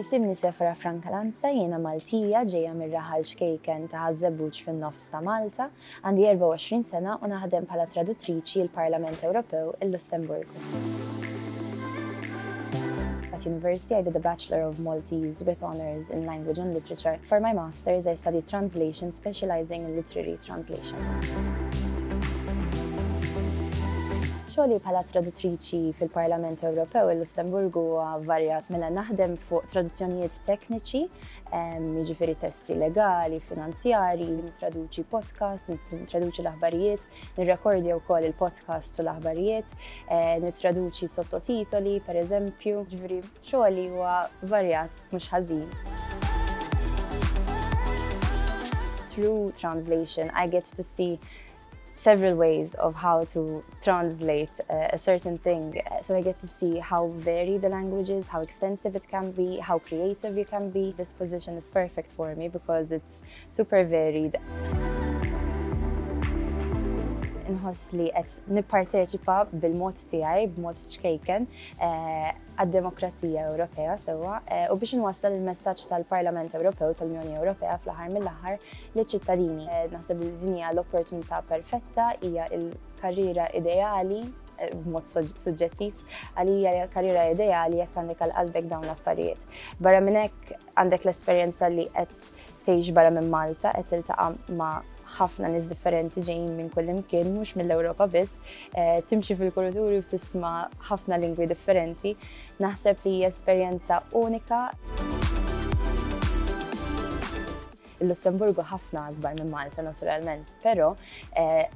Jisimni Sefra Frank Lanza, jiena Maltija, ġejja mir-raħal xkejken ta' Ħaż-Żebbuġ fin-Nofs ta' Malta. Għandi 24 sena u naħdem bħala traduttriċi l-Parlament Ewropew, il-Lussemburgu. At university, I did a Bachelor of Maltese with honours in Language and Literature for my Masters I studied Translation specializing in literary Translation. Xogħli bħala traduttriċi fil-Parlament Ewropew il-Lussemburgu huwa varjat mela naħdem fuq traduzzjonijiet tekniċi, ehm, jiġifieri testi legali, finanzjari, nitraduċi podcast, nitraduċi l-aħbarijiet, nirrekordja wkoll il-podcast u l-aħbarijiet, eh, nitraduċi sottotitoli, per eżempju, ġifieri Xogħol li huwa varjat mhux ħażin. Through translation, I get to see several ways of how to translate uh, a certain thing. Uh, so I get to see how varied the language is, how extensive it can be, how creative you can be. This position is perfect for me because it's super varied. Inħoss li qed nipparteċipa bil-mod tiegħi, b'mod xkejken, uh, għad-demokrazija Ewropea sewwa u biex inwassal il-messaġġ tal-Parlament Ewropew u tal-Unjoni Ewropea fl-aħħar mill-aħħar liċ-ċittadini. Naħseb li din hija l-opportunità perfetta, hija l-karriera ideali b'mod suġġettiv, għalija hija l-karriera ideali jekk għandek għal qalbek dawn l-affarijiet. Barra minn hekk għandek l-esperjenza li qed tgħix barra minn Malta qed tiltaqa' ma' ħafna nies differenti ġejjin minn kullimkien, mhux mill-Ewropa biss, eh, timxi fil-kulturi u tisma' ħafna lingwi differenti. Naħseb li hija esperjenza unika. Il-Lussemburgu ħafna akbar minn Malta naturalment, però eh,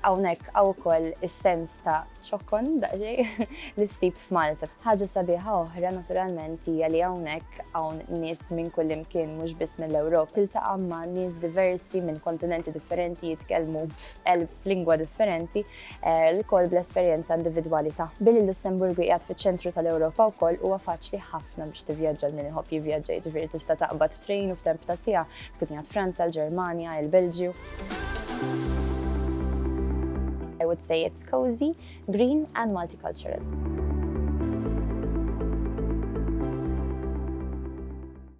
hawnhekk hawn ukoll is-sens ta' ċokkon daqsxejn li ssib f'Malta. Ħaġa sabiħa oħra naturalment hija li hawnhekk Hawnhekk hawn nies minn kullimkien mhux biss mill-Ewrop. Tiltaqa' ma' nies diversi minn kontinenti differenti jitkellmu elf lingwa differenti eh, l-kol bl-esperjenza individwali ta'. Billi l-Lussemburgu qiegħed fiċ-ċentru tal-Ewropa wkoll huwa faċli ħafna biex tivvjaġġa l-min iħobb jivvjaġġa jiġifieri tista' taqbad train u f'temp ta' siegħa tkun qiegħed Franza, l-Ġermanja, il-Belġju. I would say it's cozy, green and multicultural.